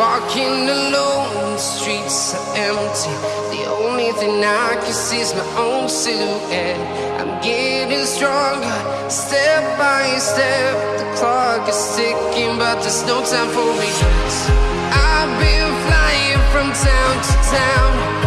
walking alone, the streets are empty. The only thing I can see is my own silhouette. I'm getting stronger, step by step. The clock is ticking, but there's no time for me. I've been flying from town to town.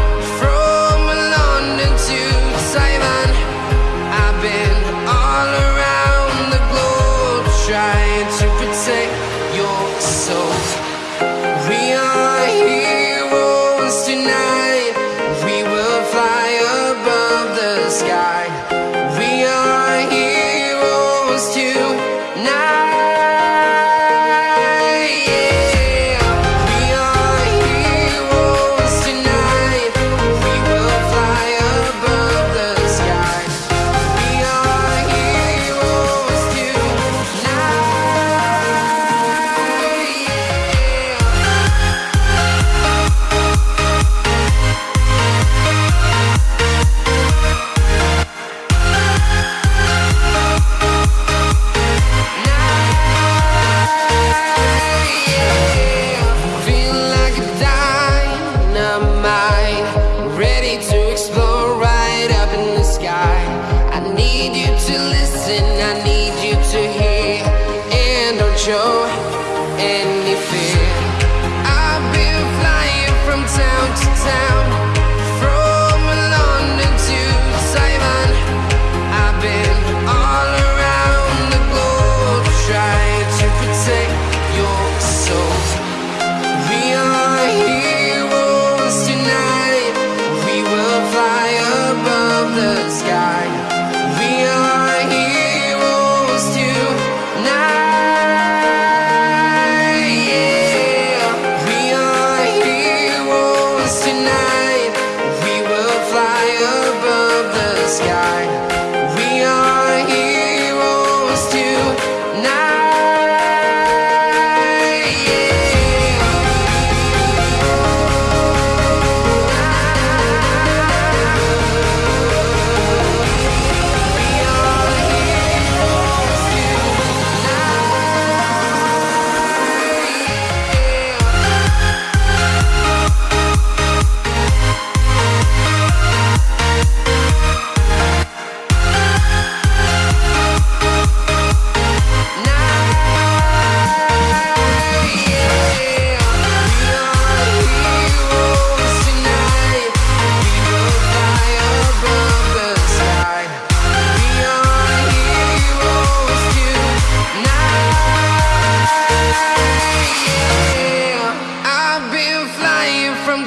To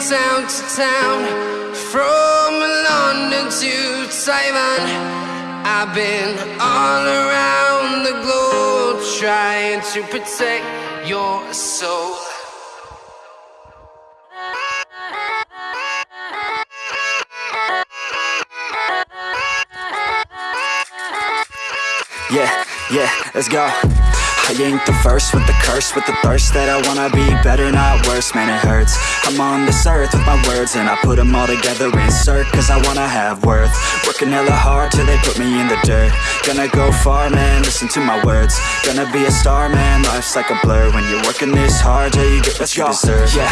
town to town, from London to Taiwan. I've been all around the globe trying to protect your soul. Yeah, yeah, let's go. I ain't the first with the curse, with the thirst that I wanna be better, not worse, man, it hurts. I'm on this earth with my words, and I put them all together, insert, cause I wanna have worth. Working hella hard till they put me in the dirt. Gonna go far, man, listen to my words. Gonna be a star, man, life's like a blur. When you're working this hard, yeah, you get what you deserve. Yeah,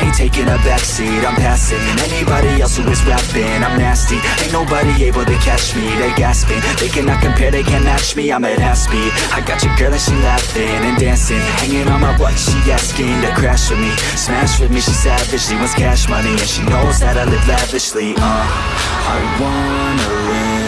Ain't taking a backseat, I'm passing anybody else who is rapping. I'm nasty, ain't nobody able to catch me. They gasping, they cannot compare, they can't match me. I'm at half speed. I got your girl and she laughing and dancing, hanging on my butt. She asking to crash with me, smash with me. She savage, she wants cash money and she knows that I live lavishly. Uh, I wanna live.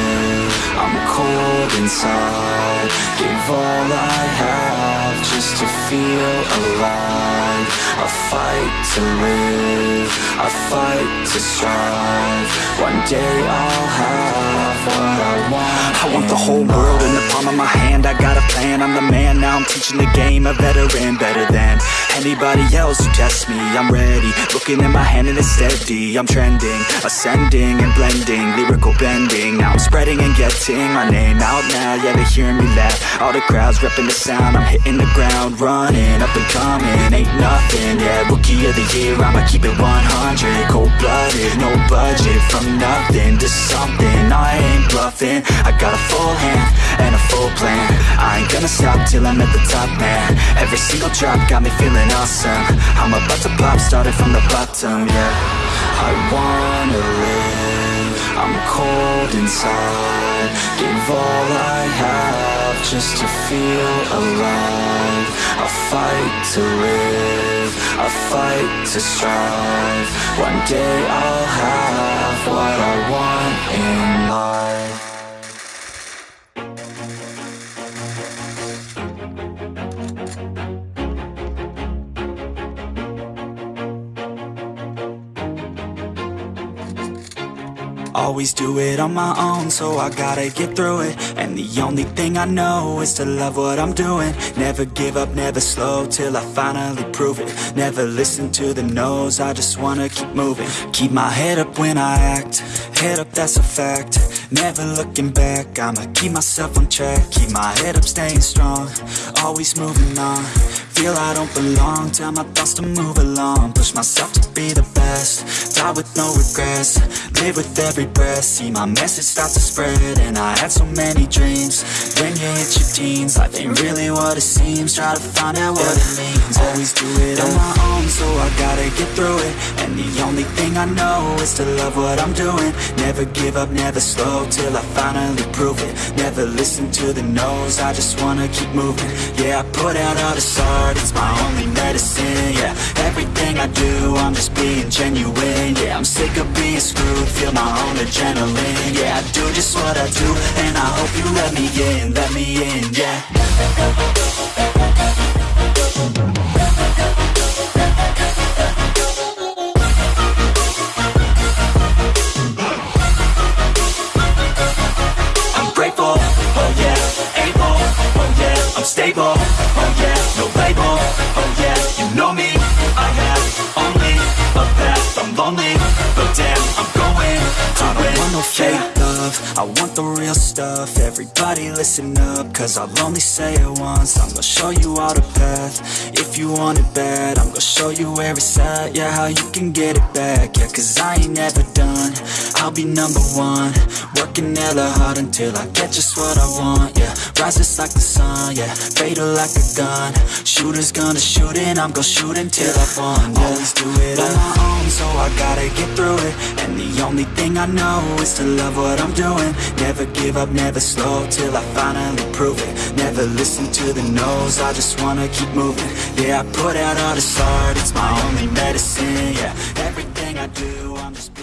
I'm cold inside. Give all I have just to feel alive. I fight to live. I fight to strive. One day I'll have what I want. I want the whole world in the palm of my hand. I got a plan. I'm the man. Now I'm teaching the game. A veteran, better than anybody else who tests me. I'm ready. Looking at my hand and it's steady. I'm trending, ascending and blending, lyrical bending. Now I'm spreading and getting my name out now. Yeah, they hearing me laugh. All the crowds repping the sound. I'm hitting the ground, running up and coming. Ain't nothing. Yeah, rookie of the year. I'ma keep it 100. Cold blooded, no budget. From nothing to something. I. Got a full hand and a full plan. I ain't gonna stop till I'm at the top, man. Every single drop got me feeling awesome. I'm about to pop, started from the bottom, yeah. I wanna live. I'm cold inside Give all I have just to feel alive I fight to live, I fight to strive One day I'll have what I want in life Always do it on my own, so I gotta get through it. And the only thing I know is to love what I'm doing. Never give up, never slow, till I finally prove it. Never listen to the no's, I just wanna keep moving. Keep my head up when I act, head up that's a fact. Never looking back, I'ma keep myself on track. Keep my head up, staying strong, always moving on Feel I don't belong, tell my thoughts to move along. Push myself to be the best, die with no regrets. Live with every breath, see my message start to spread And I had so many dreams, when you hit your teens. Life ain't really what it seems, try to find out what it means. Always do it on my own, so I gotta get through it. And the only thing I know is to love what I'm doing. Never give up, never slow, till I finally prove it. Never listen to the no's, I just wanna keep moving. Yeah, I put out all this art, it's my only medicine Yeah, everything I do, I'm just being genuine Yeah, I'm sick of being screwed, feel my own adrenaline Yeah, I do just what I do, and I hope you let me in, let me in, yeah lonely, but damn, I'm going to want no fake love, I want the real stuff, everybody listen up, cause I'll only say it once, I'm gonna show you all the path, if you want it bad, I'm gonna show you where it's at, yeah, how you can get it back, yeah, cause I ain't never done, I'll be number one, working hella hard until I get just what I want, yeah, rises like the sun, yeah, fatal like a gun, shooters gonna shoot and I'm gonna shoot until I won, yeah. always do it on my own, so I gotta get through it, and the only thing I know is to love what Doing, never give up, never slow, till I finally prove it, never listen to the no's, I just wanna keep moving, yeah, I put out all this art, it's my only medicine, yeah, everything I do, I'm just